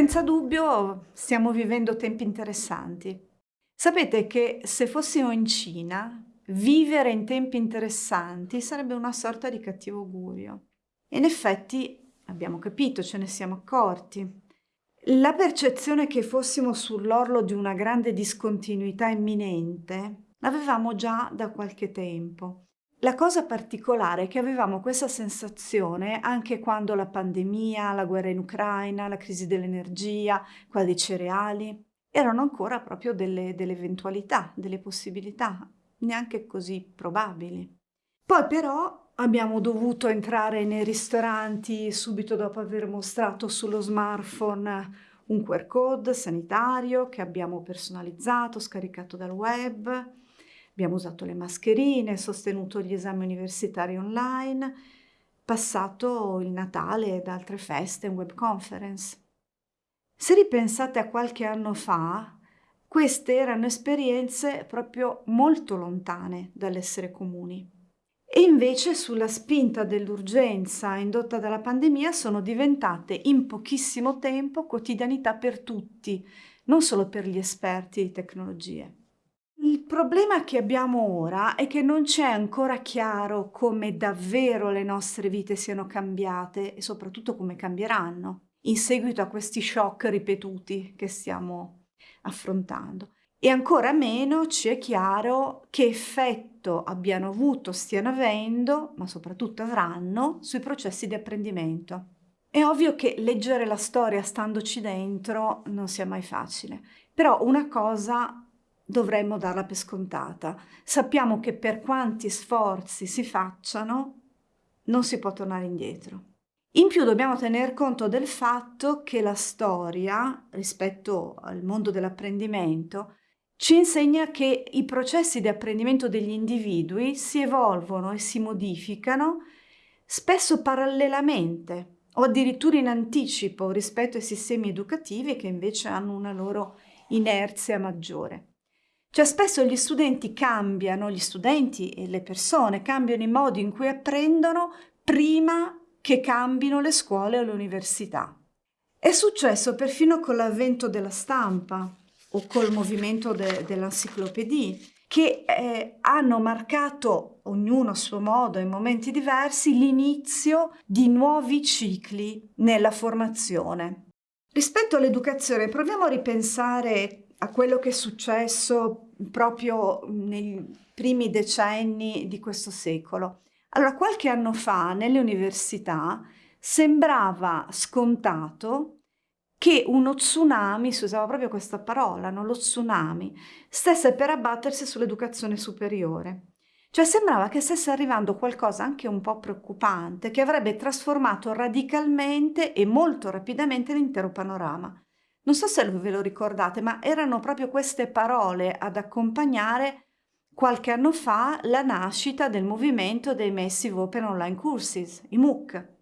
Senza dubbio stiamo vivendo tempi interessanti. Sapete che se fossimo in Cina, vivere in tempi interessanti sarebbe una sorta di cattivo augurio. In effetti abbiamo capito, ce ne siamo accorti. La percezione che fossimo sull'orlo di una grande discontinuità imminente l'avevamo già da qualche tempo. La cosa particolare è che avevamo questa sensazione anche quando la pandemia, la guerra in Ucraina, la crisi dell'energia, quella dei cereali, erano ancora proprio delle, delle eventualità, delle possibilità, neanche così probabili. Poi però abbiamo dovuto entrare nei ristoranti subito dopo aver mostrato sullo smartphone un QR code sanitario che abbiamo personalizzato, scaricato dal web, Abbiamo usato le mascherine, sostenuto gli esami universitari online, passato il Natale ed altre feste in web conference. Se ripensate a qualche anno fa, queste erano esperienze proprio molto lontane dall'essere comuni. E invece sulla spinta dell'urgenza indotta dalla pandemia sono diventate in pochissimo tempo quotidianità per tutti, non solo per gli esperti di tecnologie. Il problema che abbiamo ora è che non c'è ancora chiaro come davvero le nostre vite siano cambiate e soprattutto come cambieranno in seguito a questi shock ripetuti che stiamo affrontando. E ancora meno ci è chiaro che effetto abbiano avuto, stiano avendo, ma soprattutto avranno, sui processi di apprendimento. È ovvio che leggere la storia standoci dentro non sia mai facile, però una cosa dovremmo darla per scontata. Sappiamo che per quanti sforzi si facciano, non si può tornare indietro. In più dobbiamo tener conto del fatto che la storia, rispetto al mondo dell'apprendimento, ci insegna che i processi di apprendimento degli individui si evolvono e si modificano spesso parallelamente o addirittura in anticipo rispetto ai sistemi educativi che invece hanno una loro inerzia maggiore. Cioè spesso gli studenti cambiano, gli studenti e le persone cambiano i modi in cui apprendono prima che cambino le scuole o le università. È successo perfino con l'avvento della stampa o col movimento de- dell'enciclopedia, che eh, hanno marcato, ognuno a suo modo, in momenti diversi, l'inizio di nuovi cicli nella formazione. Rispetto all'educazione, proviamo a ripensare a quello che è successo proprio nei primi decenni di questo secolo. Allora, qualche anno fa nelle università sembrava scontato che uno tsunami, si usava proprio questa parola, no? lo tsunami, stesse per abbattersi sull'educazione superiore. Cioè sembrava che stesse arrivando qualcosa anche un po' preoccupante, che avrebbe trasformato radicalmente e molto rapidamente l'intero panorama. Non so se ve lo ricordate, ma erano proprio queste parole ad accompagnare qualche anno fa la nascita del movimento dei Massive Open Online Courses, i MOOC.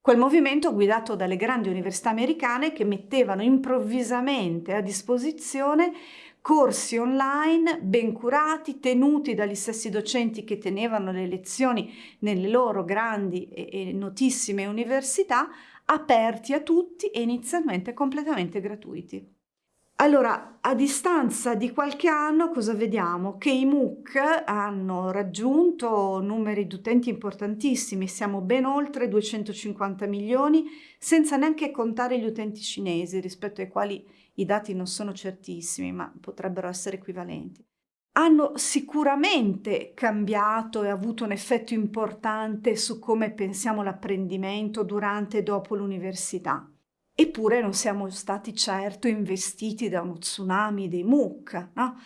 Quel movimento guidato dalle grandi università americane che mettevano improvvisamente a disposizione corsi online ben curati, tenuti dagli stessi docenti che tenevano le lezioni nelle loro grandi e notissime università, aperti a tutti e inizialmente completamente gratuiti. Allora, a distanza di qualche anno cosa vediamo? Che i MOOC hanno raggiunto numeri di utenti importantissimi, siamo ben oltre 250 milioni, senza neanche contare gli utenti cinesi, rispetto ai quali i dati non sono certissimi, ma potrebbero essere equivalenti hanno sicuramente cambiato e avuto un effetto importante su come pensiamo l'apprendimento durante e dopo l'università. Eppure non siamo stati certo investiti da uno tsunami dei MOOC, no?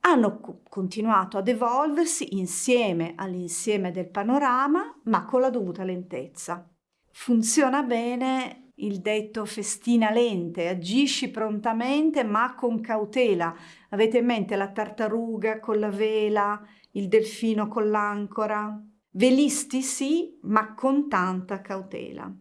Hanno co- continuato ad evolversi insieme all'insieme del panorama, ma con la dovuta lentezza. Funziona bene il detto festina lente, agisci prontamente ma con cautela. Avete in mente la tartaruga con la vela, il delfino con l'ancora? Velisti sì, ma con tanta cautela.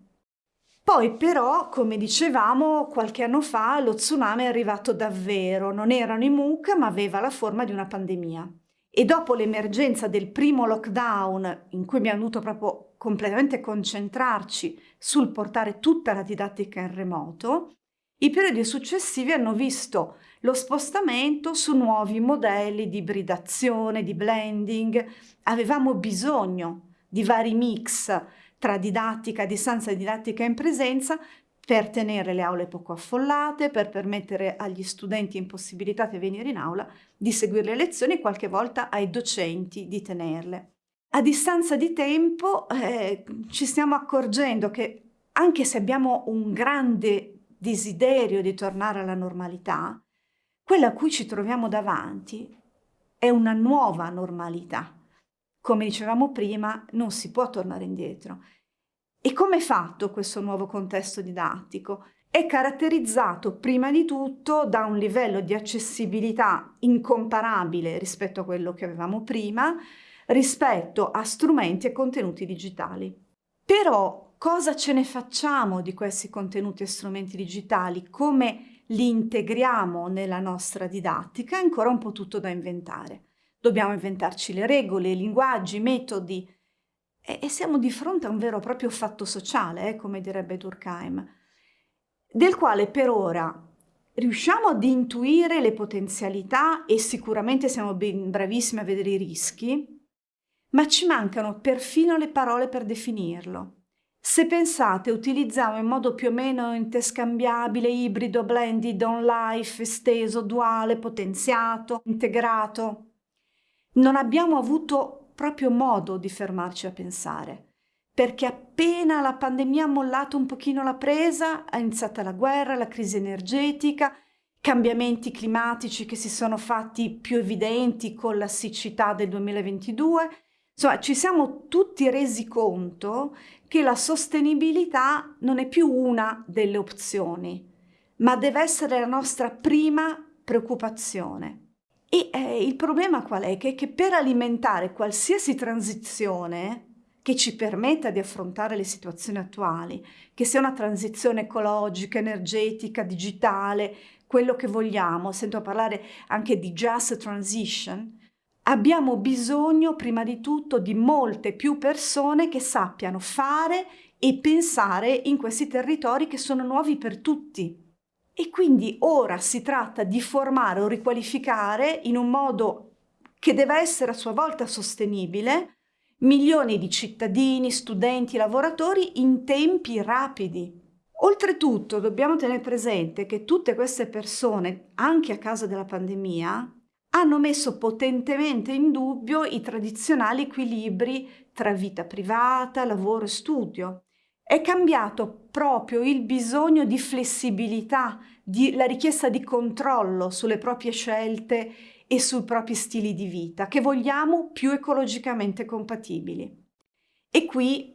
Poi però, come dicevamo, qualche anno fa lo tsunami è arrivato davvero, non erano i MOOC ma aveva la forma di una pandemia. E dopo l'emergenza del primo lockdown, in cui abbiamo dovuto proprio completamente concentrarci sul portare tutta la didattica in remoto, I periodi successivi hanno visto lo spostamento su nuovi modelli di ibridazione, di blending. Avevamo bisogno di vari mix tra didattica a distanza e didattica in presenza per tenere le aule poco affollate, per permettere agli studenti impossibilitati a venire in aula di seguire le lezioni e qualche volta ai docenti di tenerle. A distanza di tempo eh, ci stiamo accorgendo che anche se abbiamo un grande desiderio di tornare alla normalità, quella a cui ci troviamo davanti è una nuova normalità come dicevamo prima, non si può tornare indietro. E come è fatto questo nuovo contesto didattico? È caratterizzato prima di tutto da un livello di accessibilità incomparabile rispetto a quello che avevamo prima, rispetto a strumenti e contenuti digitali. Però cosa ce ne facciamo di questi contenuti e strumenti digitali? Come li integriamo nella nostra didattica? È ancora un po' tutto da inventare dobbiamo inventarci le regole, i linguaggi, i metodi e, e, siamo di fronte a un vero e proprio fatto sociale, eh, come direbbe Durkheim, del quale per ora riusciamo ad intuire le potenzialità e sicuramente siamo ben bravissimi a vedere i rischi, ma ci mancano perfino le parole per definirlo. Se pensate, utilizziamo in modo più o meno interscambiabile, ibrido, blended, on life, esteso, duale, potenziato, integrato, non abbiamo avuto proprio modo di fermarci a pensare, perché appena la pandemia ha mollato un pochino la presa, è iniziata la guerra, la crisi energetica, cambiamenti climatici che si sono fatti più evidenti con la siccità del 2022. Insomma, ci siamo tutti resi conto che la sostenibilità non è più una delle opzioni, ma deve essere la nostra prima preoccupazione. E eh, il problema qual è? Che, che per alimentare qualsiasi transizione che ci permetta di affrontare le situazioni attuali, che sia una transizione ecologica, energetica, digitale, quello che vogliamo, sento parlare anche di just transition, abbiamo bisogno prima di tutto di molte più persone che sappiano fare e pensare in questi territori che sono nuovi per tutti. E quindi ora si tratta di formare o riqualificare in un modo che deve essere a sua volta sostenibile milioni di cittadini, studenti, lavoratori in tempi rapidi. Oltretutto dobbiamo tenere presente che tutte queste persone, anche a causa della pandemia, hanno messo potentemente in dubbio i tradizionali equilibri tra vita privata, lavoro e studio è cambiato proprio il bisogno di flessibilità, di, la richiesta di controllo sulle proprie scelte e sui propri stili di vita, che vogliamo più ecologicamente compatibili. E qui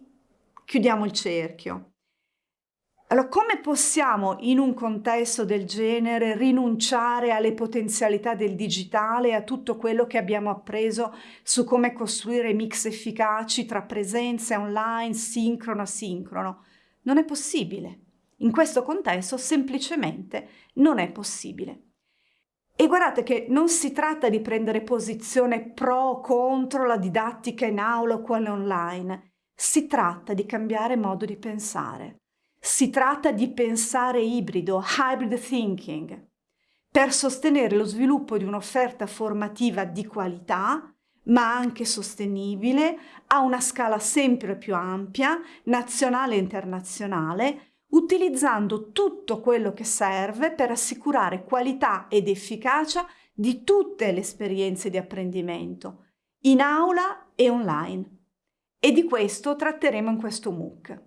chiudiamo il cerchio. Allora, come possiamo in un contesto del genere rinunciare alle potenzialità del digitale e a tutto quello che abbiamo appreso su come costruire mix efficaci tra presenze online, sincrono, asincrono? Non è possibile. In questo contesto semplicemente non è possibile. E guardate che non si tratta di prendere posizione pro o contro la didattica in aula o quella online, si tratta di cambiare modo di pensare. Si tratta di pensare ibrido, hybrid thinking, per sostenere lo sviluppo di un'offerta formativa di qualità, ma anche sostenibile, a una scala sempre più ampia, nazionale e internazionale, utilizzando tutto quello che serve per assicurare qualità ed efficacia di tutte le esperienze di apprendimento, in aula e online. E di questo tratteremo in questo MOOC.